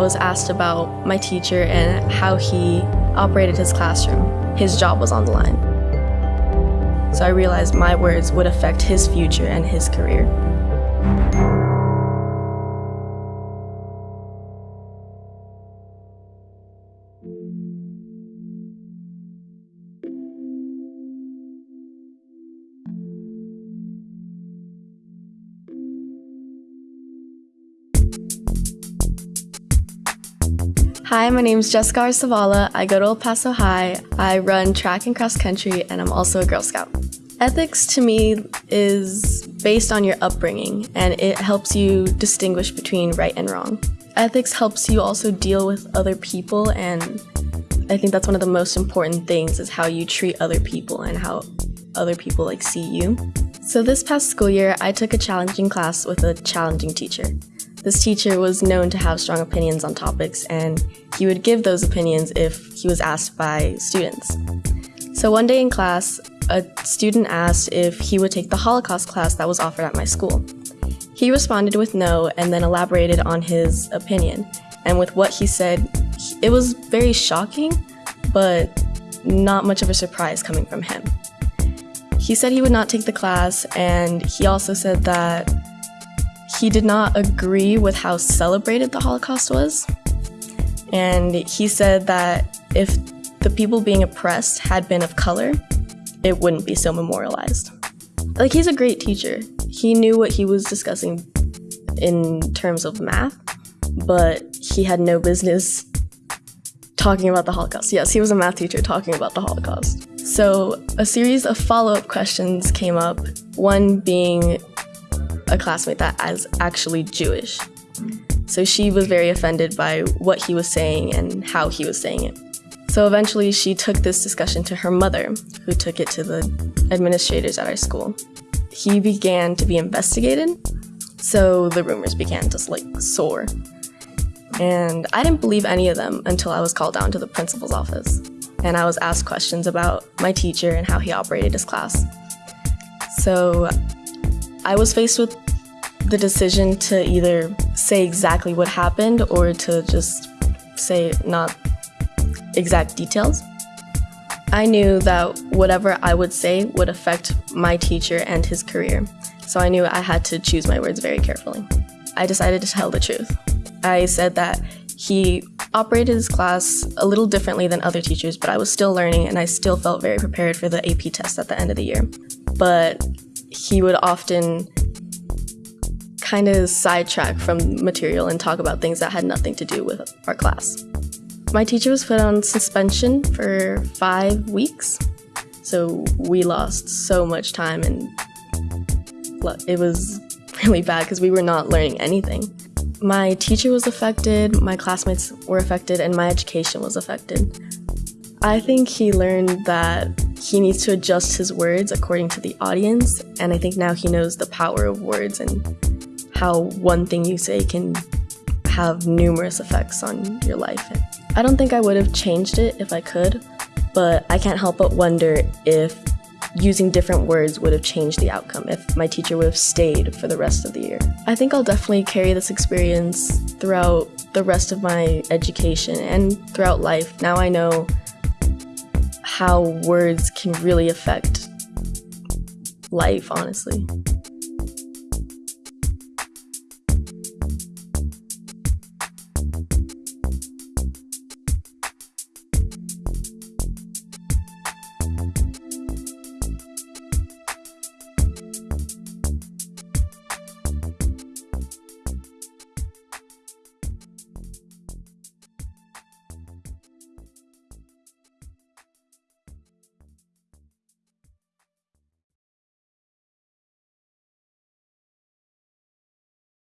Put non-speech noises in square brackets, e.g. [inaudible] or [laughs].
was asked about my teacher and how he operated his classroom. His job was on the line. So I realized my words would affect his future and his career. Hi, my name is Jessica Arsavala. I go to El Paso High. I run track and cross country, and I'm also a Girl Scout. Ethics to me is based on your upbringing, and it helps you distinguish between right and wrong. Ethics helps you also deal with other people, and I think that's one of the most important things is how you treat other people and how other people like see you. So this past school year, I took a challenging class with a challenging teacher. This teacher was known to have strong opinions on topics, and he would give those opinions if he was asked by students. So one day in class, a student asked if he would take the Holocaust class that was offered at my school. He responded with no and then elaborated on his opinion. And with what he said, it was very shocking, but not much of a surprise coming from him. He said he would not take the class, and he also said that he did not agree with how celebrated the Holocaust was. And he said that if the people being oppressed had been of color, it wouldn't be so memorialized. Like, he's a great teacher. He knew what he was discussing in terms of math, but he had no business talking about the Holocaust. Yes, he was a math teacher talking about the Holocaust. So, a series of follow up questions came up, one being a classmate that is actually Jewish. So she was very offended by what he was saying and how he was saying it. So eventually she took this discussion to her mother, who took it to the administrators at our school. He began to be investigated, so the rumors began to like soar. And I didn't believe any of them until I was called down to the principal's office. And I was asked questions about my teacher and how he operated his class. So I was faced with the decision to either say exactly what happened or to just say not exact details. I knew that whatever I would say would affect my teacher and his career, so I knew I had to choose my words very carefully. I decided to tell the truth. I said that he operated his class a little differently than other teachers, but I was still learning and I still felt very prepared for the AP test at the end of the year. But he would often kind of sidetrack from material and talk about things that had nothing to do with our class. My teacher was put on suspension for five weeks, so we lost so much time and it was [laughs] really bad because we were not learning anything. My teacher was affected, my classmates were affected, and my education was affected. I think he learned that he needs to adjust his words according to the audience, and I think now he knows the power of words and how one thing you say can have numerous effects on your life. I don't think I would have changed it if I could, but I can't help but wonder if using different words would have changed the outcome, if my teacher would have stayed for the rest of the year. I think I'll definitely carry this experience throughout the rest of my education and throughout life. Now I know how words can really affect life, honestly.